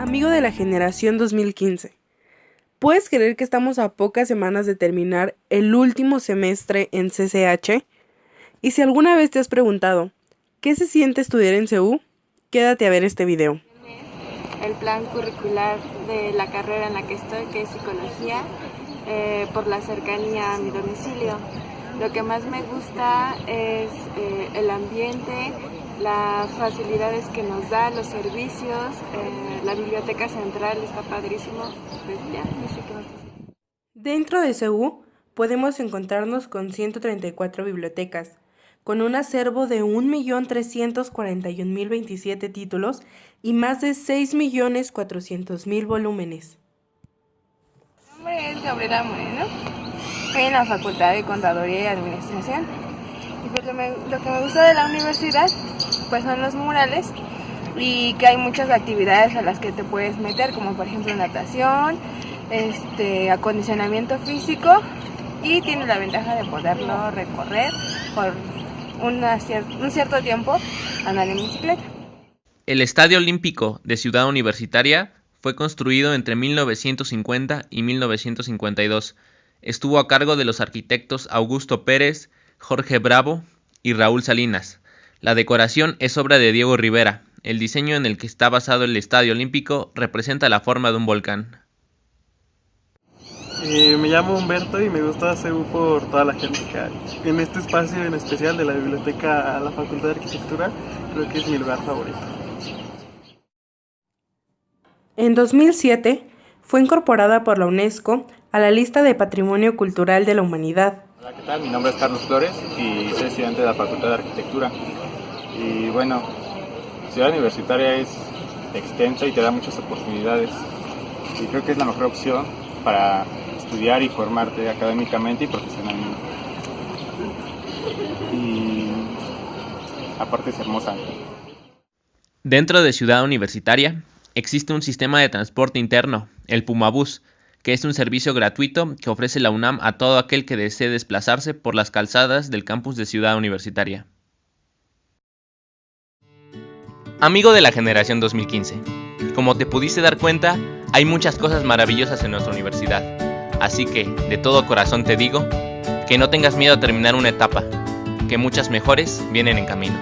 Amigo de la generación 2015. ¿Puedes creer que estamos a pocas semanas de terminar el último semestre en CCH? Y si alguna vez te has preguntado, ¿qué se siente estudiar en CEU? Quédate a ver este video. El plan curricular de la carrera en la que estoy, que es psicología, eh, por la cercanía a mi domicilio. Lo que más me gusta es eh, el ambiente, las facilidades que nos da, los servicios, eh, la biblioteca central está padrísimo. Pues ya, no sé qué más decir. Dentro de CEU podemos encontrarnos con 134 bibliotecas, con un acervo de 1.341.027 títulos y más de 6.400.000 volúmenes. Mi nombre es Gabriela Moreno, estoy en la Facultad de Contaduría y Administración. Y pues lo, me- lo que me gusta de la universidad pues son los murales y que hay muchas actividades a las que te puedes meter, como por ejemplo natación, este, acondicionamiento físico y tiene la ventaja de poderlo recorrer por un cierto tiempo andar en bicicleta. El Estadio Olímpico de Ciudad Universitaria fue construido entre 1950 y 1952. Estuvo a cargo de los arquitectos Augusto Pérez, Jorge Bravo y Raúl Salinas. La decoración es obra de Diego Rivera. El diseño en el que está basado el Estadio Olímpico representa la forma de un volcán. Eh, me llamo Humberto y me gusta CEU por toda la gente que hay. En este espacio en especial de la biblioteca a la Facultad de Arquitectura, creo que es mi lugar favorito. En 2007 fue incorporada por la UNESCO a la lista de Patrimonio Cultural de la Humanidad. Hola, ¿qué tal? Mi nombre es Carlos Flores y soy estudiante de la Facultad de Arquitectura. Y bueno, Ciudad Universitaria es extensa y te da muchas oportunidades. Y creo que es la mejor opción para estudiar y formarte académicamente y profesionalmente. Y aparte es hermosa. Dentro de Ciudad Universitaria existe un sistema de transporte interno, el Pumabús, que es un servicio gratuito que ofrece la UNAM a todo aquel que desee desplazarse por las calzadas del campus de Ciudad Universitaria. Amigo de la generación 2015, como te pudiste dar cuenta, hay muchas cosas maravillosas en nuestra universidad, así que de todo corazón te digo que no tengas miedo a terminar una etapa, que muchas mejores vienen en camino.